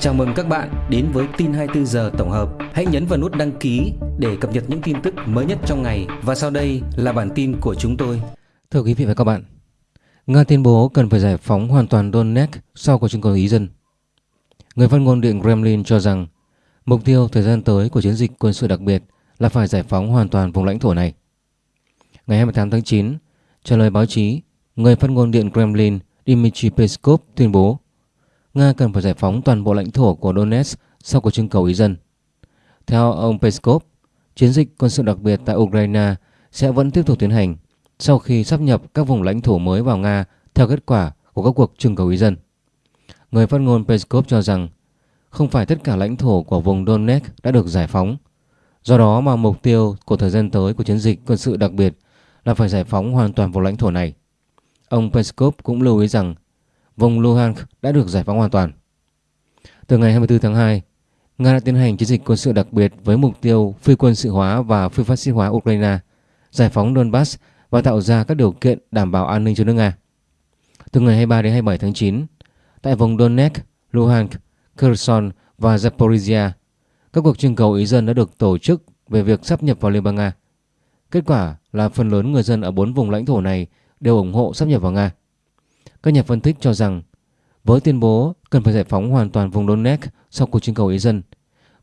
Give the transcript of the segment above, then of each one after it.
Chào mừng các bạn đến với tin 24 giờ tổng hợp. Hãy nhấn vào nút đăng ký để cập nhật những tin tức mới nhất trong ngày và sau đây là bản tin của chúng tôi. Thưa quý vị và các bạn, Nga tuyên bố cần phải giải phóng hoàn toàn Donetsk sau cuộc trưng cầu ý dân. Người phát ngôn Điện Kremlin cho rằng mục tiêu thời gian tới của chiến dịch quân sự đặc biệt là phải giải phóng hoàn toàn vùng lãnh thổ này. Ngày 28 tháng 9, trả lời báo chí, người phát ngôn Điện Kremlin Dmitry Peskov tuyên bố Nga cần phải giải phóng toàn bộ lãnh thổ của Donetsk sau cuộc trưng cầu ý dân. Theo ông Peskov, chiến dịch quân sự đặc biệt tại Ukraine sẽ vẫn tiếp tục tiến hành sau khi sắp nhập các vùng lãnh thổ mới vào Nga theo kết quả của các cuộc trưng cầu ý dân. Người phát ngôn Peskov cho rằng không phải tất cả lãnh thổ của vùng Donetsk đã được giải phóng. Do đó mà mục tiêu của thời gian tới của chiến dịch quân sự đặc biệt là phải giải phóng hoàn toàn vùng lãnh thổ này. Ông Peskov cũng lưu ý rằng vùng Luhansk đã được giải phóng hoàn toàn. Từ ngày 24 tháng 2, Nga đã tiến hành chiến dịch quân sự đặc biệt với mục tiêu phi quân sự hóa và phi phát xít hóa Ukraine, giải phóng Donbass và tạo ra các điều kiện đảm bảo an ninh cho nước Nga. Từ ngày 23 đến 27 tháng 9, tại vùng Donetsk, Luhansk, Kherson và Zaporizhia, các cuộc trưng cầu ý dân đã được tổ chức về việc sắp nhập vào Liên bang Nga. Kết quả là phần lớn người dân ở bốn vùng lãnh thổ này đều ủng hộ sắp nhập vào Nga. Các nhà phân tích cho rằng với tuyên bố cần phải giải phóng hoàn toàn vùng Donetsk sau cuộc trưng cầu ý dân,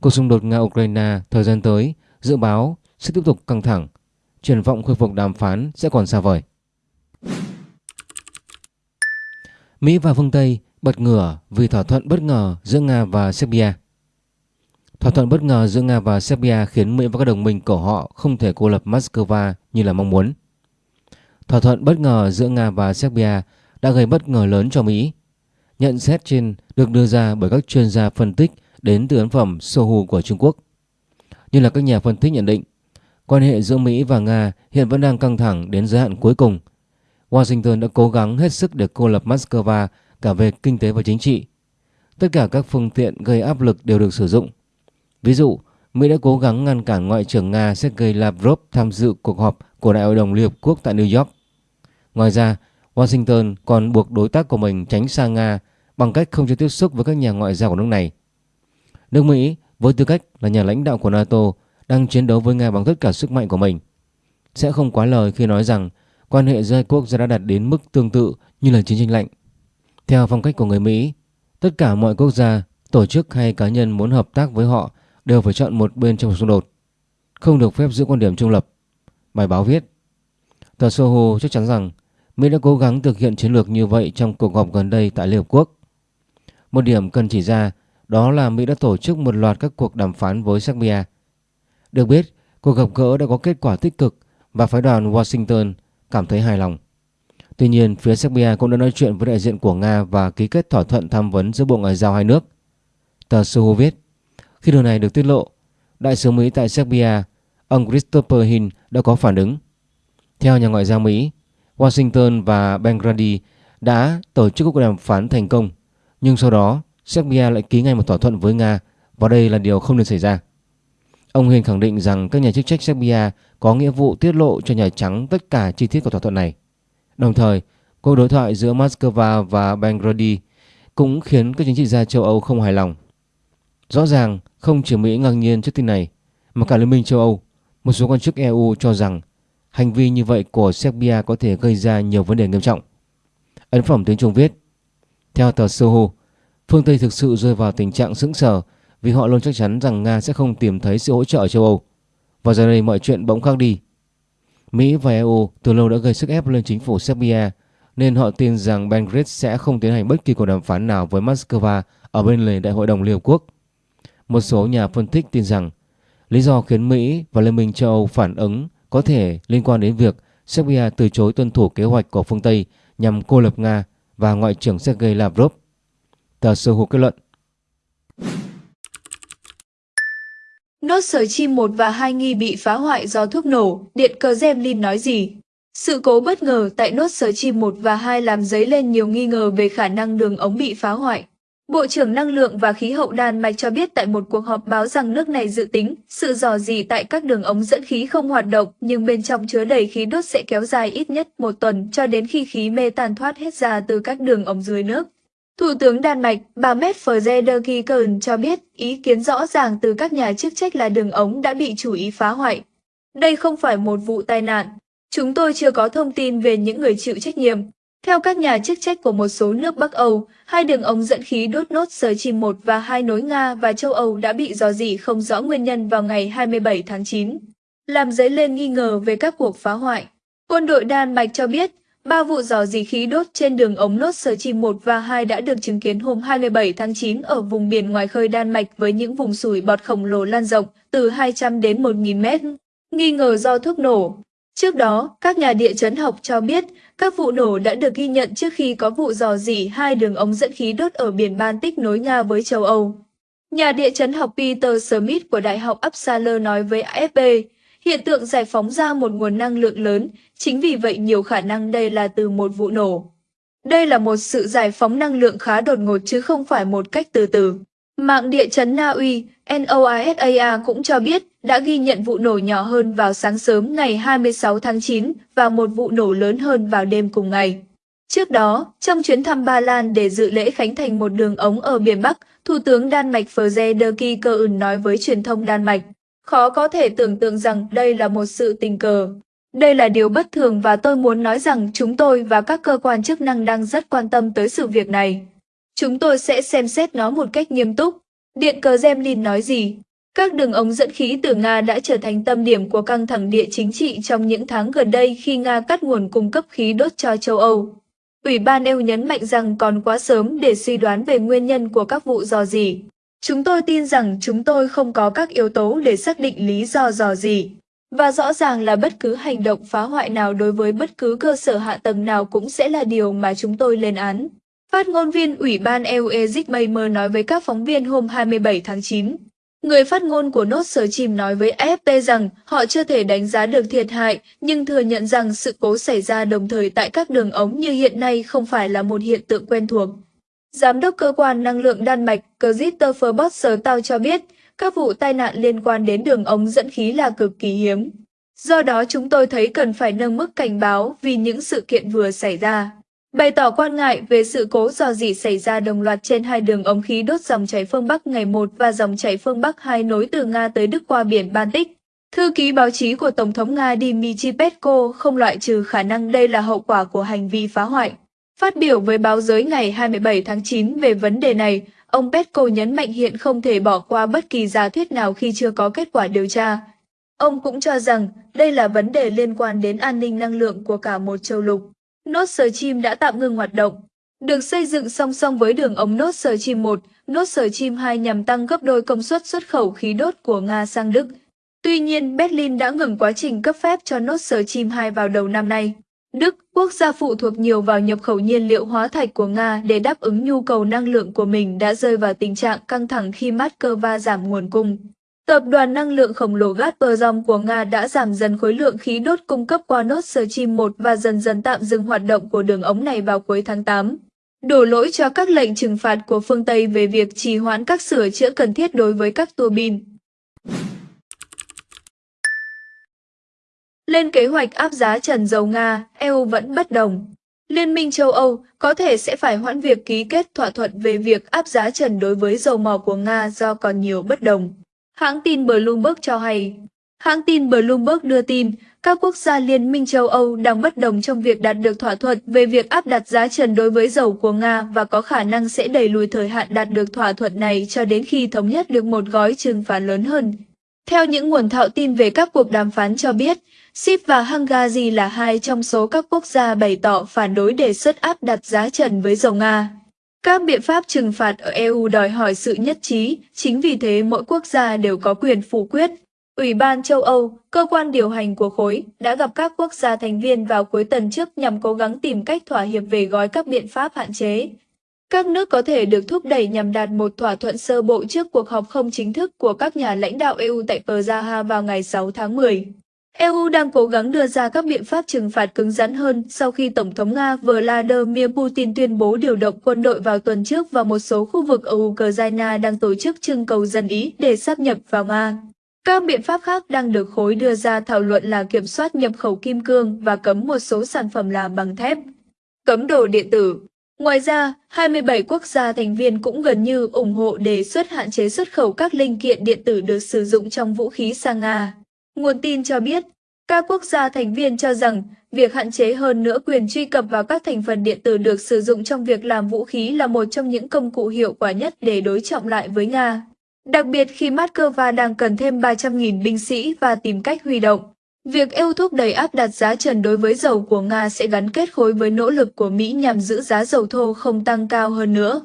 cuộc xung đột Nga-Ukraine thời gian tới dự báo sẽ tiếp tục căng thẳng, triển vọng khôi phục đàm phán sẽ còn xa vời. Mỹ và phương Tây bật ngửa vì thỏa thuận bất ngờ giữa Nga và Serbia. Thỏa thuận bất ngờ giữa Nga và Serbia khiến Mỹ và các đồng minh của họ không thể cô lập Moscow như là mong muốn. Thỏa thuận bất ngờ giữa Nga và Serbia đã gây bất ngờ lớn cho Mỹ. Nhận xét trên được đưa ra bởi các chuyên gia phân tích đến từ ấn phẩm Sohu của Trung Quốc. Như là các nhà phân tích nhận định, quan hệ giữa Mỹ và Nga hiện vẫn đang căng thẳng đến giới hạn cuối cùng. Washington đã cố gắng hết sức để cô lập Moscow cả về kinh tế và chính trị. Tất cả các phương tiện gây áp lực đều được sử dụng. Ví dụ, Mỹ đã cố gắng ngăn cản Ngoại trưởng Nga Sergei Lavrov tham dự cuộc họp của Đại hội đồng Liên Hợp Quốc tại New York. Ngoài ra, Washington còn buộc đối tác của mình tránh xa Nga bằng cách không cho tiếp xúc với các nhà ngoại giao của nước này. Nước Mỹ với tư cách là nhà lãnh đạo của NATO đang chiến đấu với Nga bằng tất cả sức mạnh của mình. Sẽ không quá lời khi nói rằng quan hệ giữa hai quốc gia đã đạt đến mức tương tự như là chiến tranh lạnh. Theo phong cách của người Mỹ, tất cả mọi quốc gia, tổ chức hay cá nhân muốn hợp tác với họ đều phải chọn một bên trong xung đột, không được phép giữ quan điểm trung lập. Bài báo viết, tờ Soho chắc chắn rằng Mỹ đã cố gắng thực hiện chiến lược như vậy trong cuộc họp gần đây tại Liên Hợp Quốc. Một điểm cần chỉ ra đó là Mỹ đã tổ chức một loạt các cuộc đàm phán với Serbia. Được biết, cuộc gặp gỡ đã có kết quả tích cực và phái đoàn Washington cảm thấy hài lòng. Tuy nhiên, phía Serbia cũng đã nói chuyện với đại diện của Nga và ký kết thỏa thuận tham vấn giữa Bộ Ngoại giao hai nước. Tờ Soho viết, khi điều này được tiết lộ, Đại sứ Mỹ tại Serbia, ông Christopher Hill đã có phản ứng. Theo nhà ngoại giao Mỹ, Washington và Belgrade đã tổ chức cuộc đàm phán thành công, nhưng sau đó Serbia lại ký ngay một thỏa thuận với Nga và đây là điều không nên xảy ra. Ông Hiền khẳng định rằng các nhà chức trách Serbia có nghĩa vụ tiết lộ cho Nhà Trắng tất cả chi tiết của thỏa thuận này. Đồng thời, cuộc đối thoại giữa Moscow và Belgrade cũng khiến các chính trị gia châu Âu không hài lòng. Rõ ràng, không chỉ Mỹ ngạc nhiên trước tin này, mà cả Liên minh châu Âu, một số quan chức EU cho rằng Hành vi như vậy của Serbia có thể gây ra nhiều vấn đề nghiêm trọng. Ấn phẩm tiếng Trung viết Theo tờ Soho, phương Tây thực sự rơi vào tình trạng sững sờ vì họ luôn chắc chắn rằng Nga sẽ không tìm thấy sự hỗ trợ ở châu Âu. Và giờ đây mọi chuyện bỗng khác đi. Mỹ và EU từ lâu đã gây sức ép lên chính phủ Serbia nên họ tin rằng Belgrade sẽ không tiến hành bất kỳ cuộc đàm phán nào với Moscow ở bên lề Đại hội đồng Liên Hợp Quốc. Một số nhà phân tích tin rằng lý do khiến Mỹ và Liên minh châu Âu phản ứng có thể liên quan đến việc Serbia từ chối tuân thủ kế hoạch của phương Tây nhằm cô lập Nga và Ngoại trưởng Sergei Lavrov. Tờ Sơ Hồ kết luận. Nốt sở chim 1 và 2 nghi bị phá hoại do thuốc nổ, Điện cờ Zemlin nói gì? Sự cố bất ngờ tại nốt sở chim 1 và 2 làm dấy lên nhiều nghi ngờ về khả năng đường ống bị phá hoại. Bộ trưởng Năng lượng và Khí hậu Đan Mạch cho biết tại một cuộc họp báo rằng nước này dự tính sự dò dỉ tại các đường ống dẫn khí không hoạt động nhưng bên trong chứa đầy khí đốt sẽ kéo dài ít nhất một tuần cho đến khi khí mê tan thoát hết ra từ các đường ống dưới nước. Thủ tướng Đan Mạch, bà Mette Frederiksen cho biết ý kiến rõ ràng từ các nhà chức trách là đường ống đã bị chủ ý phá hoại. Đây không phải một vụ tai nạn. Chúng tôi chưa có thông tin về những người chịu trách nhiệm. Theo các nhà chức trách của một số nước Bắc Âu, hai đường ống dẫn khí đốt nốt sờ chim 1 và hai nối Nga và châu Âu đã bị dò dỉ không rõ nguyên nhân vào ngày 27 tháng 9, làm dấy lên nghi ngờ về các cuộc phá hoại. Quân đội Đan Mạch cho biết, ba vụ dò dỉ khí đốt trên đường ống nốt sờ chim 1 và 2 đã được chứng kiến hôm 27 tháng 9 ở vùng biển ngoài khơi Đan Mạch với những vùng sủi bọt khổng lồ lan rộng từ 200 đến 1.000 mét, nghi ngờ do thuốc nổ. Trước đó, các nhà địa chấn học cho biết các vụ nổ đã được ghi nhận trước khi có vụ dò dỉ hai đường ống dẫn khí đốt ở biển Baltic nối Nga với châu Âu. Nhà địa chấn học Peter Smith của Đại học Uppsala nói với AFP, hiện tượng giải phóng ra một nguồn năng lượng lớn, chính vì vậy nhiều khả năng đây là từ một vụ nổ. Đây là một sự giải phóng năng lượng khá đột ngột chứ không phải một cách từ từ. Mạng địa chấn Na Uy, NOASA cũng cho biết đã ghi nhận vụ nổ nhỏ hơn vào sáng sớm ngày 26 tháng 9 và một vụ nổ lớn hơn vào đêm cùng ngày. Trước đó, trong chuyến thăm Ba Lan để dự lễ khánh thành một đường ống ở miền Bắc, Thủ tướng Đan Mạch Frederiksen nói với truyền thông Đan Mạch, khó có thể tưởng tượng rằng đây là một sự tình cờ. Đây là điều bất thường và tôi muốn nói rằng chúng tôi và các cơ quan chức năng đang rất quan tâm tới sự việc này. Chúng tôi sẽ xem xét nó một cách nghiêm túc. Điện cờ Zemlin nói gì? Các đường ống dẫn khí từ Nga đã trở thành tâm điểm của căng thẳng địa chính trị trong những tháng gần đây khi Nga cắt nguồn cung cấp khí đốt cho châu Âu. Ủy ban EU nhấn mạnh rằng còn quá sớm để suy đoán về nguyên nhân của các vụ dò dỉ. Chúng tôi tin rằng chúng tôi không có các yếu tố để xác định lý do dò dỉ. Và rõ ràng là bất cứ hành động phá hoại nào đối với bất cứ cơ sở hạ tầng nào cũng sẽ là điều mà chúng tôi lên án. Phát ngôn viên Ủy ban EU Ezik Baymer nói với các phóng viên hôm 27 tháng 9. Người phát ngôn của Nốt Sở Chìm nói với AFP rằng họ chưa thể đánh giá được thiệt hại, nhưng thừa nhận rằng sự cố xảy ra đồng thời tại các đường ống như hiện nay không phải là một hiện tượng quen thuộc. Giám đốc cơ quan năng lượng Đan Mạch Christopher Bosser Tao cho biết, các vụ tai nạn liên quan đến đường ống dẫn khí là cực kỳ hiếm. Do đó chúng tôi thấy cần phải nâng mức cảnh báo vì những sự kiện vừa xảy ra bày tỏ quan ngại về sự cố dò dỉ xảy ra đồng loạt trên hai đường ống khí đốt dòng chảy phương Bắc ngày 1 và dòng chảy phương Bắc 2 nối từ Nga tới Đức qua biển Baltic. Thư ký báo chí của Tổng thống Nga Dmitry Peskov không loại trừ khả năng đây là hậu quả của hành vi phá hoại. Phát biểu với báo giới ngày 27 tháng 9 về vấn đề này, ông Peskov nhấn mạnh hiện không thể bỏ qua bất kỳ giả thuyết nào khi chưa có kết quả điều tra. Ông cũng cho rằng đây là vấn đề liên quan đến an ninh năng lượng của cả một châu lục. Nốt sờ Chim đã tạm ngừng hoạt động. Được xây dựng song song với đường ống Nốt sờ Chim 1, Nốt sờ Chim 2 nhằm tăng gấp đôi công suất xuất khẩu khí đốt của Nga sang Đức. Tuy nhiên, Berlin đã ngừng quá trình cấp phép cho Nốt sờ Chim 2 vào đầu năm nay. Đức, quốc gia phụ thuộc nhiều vào nhập khẩu nhiên liệu hóa thạch của Nga để đáp ứng nhu cầu năng lượng của mình đã rơi vào tình trạng căng thẳng khi Moscow giảm nguồn cung. Tập đoàn năng lượng khổng lồ Gazprom của Nga đã giảm dần khối lượng khí đốt cung cấp qua nốt Stream 1 và dần dần tạm dừng hoạt động của đường ống này vào cuối tháng 8. Đổ lỗi cho các lệnh trừng phạt của phương Tây về việc trì hoãn các sửa chữa cần thiết đối với các tua bin. Lên kế hoạch áp giá trần dầu Nga, EU vẫn bất đồng. Liên minh châu Âu có thể sẽ phải hoãn việc ký kết thỏa thuận về việc áp giá trần đối với dầu mỏ của Nga do còn nhiều bất đồng. Hãng tin Bloomberg cho hay, hãng tin Bloomberg đưa tin các quốc gia Liên minh châu Âu đang bất đồng trong việc đạt được thỏa thuận về việc áp đặt giá trần đối với dầu của Nga và có khả năng sẽ đẩy lùi thời hạn đạt được thỏa thuận này cho đến khi thống nhất được một gói trừng phạt lớn hơn. Theo những nguồn thạo tin về các cuộc đàm phán cho biết, Ship và Hungary là hai trong số các quốc gia bày tỏ phản đối đề xuất áp đặt giá trần với dầu Nga. Các biện pháp trừng phạt ở EU đòi hỏi sự nhất trí, chính vì thế mỗi quốc gia đều có quyền phủ quyết. Ủy ban châu Âu, cơ quan điều hành của khối, đã gặp các quốc gia thành viên vào cuối tuần trước nhằm cố gắng tìm cách thỏa hiệp về gói các biện pháp hạn chế. Các nước có thể được thúc đẩy nhằm đạt một thỏa thuận sơ bộ trước cuộc họp không chính thức của các nhà lãnh đạo EU tại Praha vào ngày 6 tháng 10. EU đang cố gắng đưa ra các biện pháp trừng phạt cứng rắn hơn sau khi Tổng thống Nga Vladimir Putin tuyên bố điều động quân đội vào tuần trước và một số khu vực ở Ukraine đang tổ chức trưng cầu dân Ý để sắp nhập vào Nga. Các biện pháp khác đang được khối đưa ra thảo luận là kiểm soát nhập khẩu kim cương và cấm một số sản phẩm làm bằng thép. Cấm đồ điện tử Ngoài ra, 27 quốc gia thành viên cũng gần như ủng hộ đề xuất hạn chế xuất khẩu các linh kiện điện tử được sử dụng trong vũ khí sang Nga. Nguồn tin cho biết, các quốc gia thành viên cho rằng việc hạn chế hơn nữa quyền truy cập vào các thành phần điện tử được sử dụng trong việc làm vũ khí là một trong những công cụ hiệu quả nhất để đối trọng lại với Nga. Đặc biệt khi Moscow đang cần thêm 300.000 binh sĩ và tìm cách huy động. Việc EU thúc đẩy áp đặt giá trần đối với dầu của Nga sẽ gắn kết khối với nỗ lực của Mỹ nhằm giữ giá dầu thô không tăng cao hơn nữa.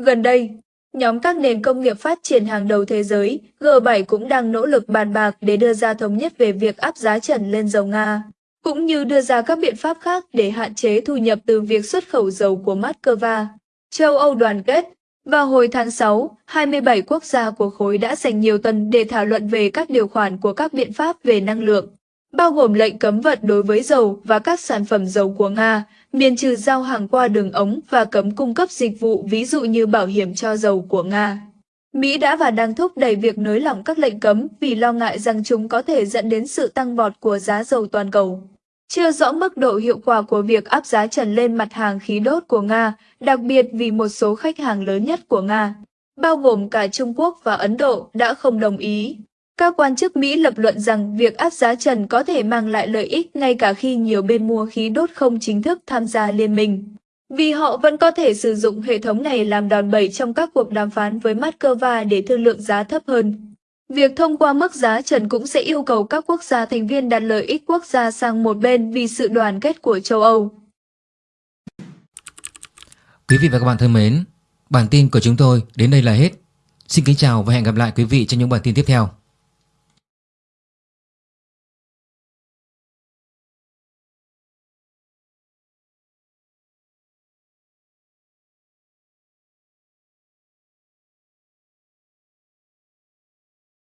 Gần đây, nhóm các nền công nghiệp phát triển hàng đầu thế giới, G7 cũng đang nỗ lực bàn bạc để đưa ra thống nhất về việc áp giá trần lên dầu Nga, cũng như đưa ra các biện pháp khác để hạn chế thu nhập từ việc xuất khẩu dầu của Moscow. Châu Âu đoàn kết vào hồi tháng 6, 27 quốc gia của khối đã dành nhiều tuần để thảo luận về các điều khoản của các biện pháp về năng lượng bao gồm lệnh cấm vận đối với dầu và các sản phẩm dầu của Nga, miền trừ giao hàng qua đường ống và cấm cung cấp dịch vụ ví dụ như bảo hiểm cho dầu của Nga. Mỹ đã và đang thúc đẩy việc nới lỏng các lệnh cấm vì lo ngại rằng chúng có thể dẫn đến sự tăng vọt của giá dầu toàn cầu. Chưa rõ mức độ hiệu quả của việc áp giá trần lên mặt hàng khí đốt của Nga, đặc biệt vì một số khách hàng lớn nhất của Nga, bao gồm cả Trung Quốc và Ấn Độ, đã không đồng ý. Các quan chức Mỹ lập luận rằng việc áp giá trần có thể mang lại lợi ích ngay cả khi nhiều bên mua khí đốt không chính thức tham gia liên minh. Vì họ vẫn có thể sử dụng hệ thống này làm đòn bẩy trong các cuộc đàm phán với Moscow để thương lượng giá thấp hơn. Việc thông qua mức giá trần cũng sẽ yêu cầu các quốc gia thành viên đặt lợi ích quốc gia sang một bên vì sự đoàn kết của châu Âu. Quý vị và các bạn thân mến, bản tin của chúng tôi đến đây là hết. Xin kính chào và hẹn gặp lại quý vị trong những bản tin tiếp theo.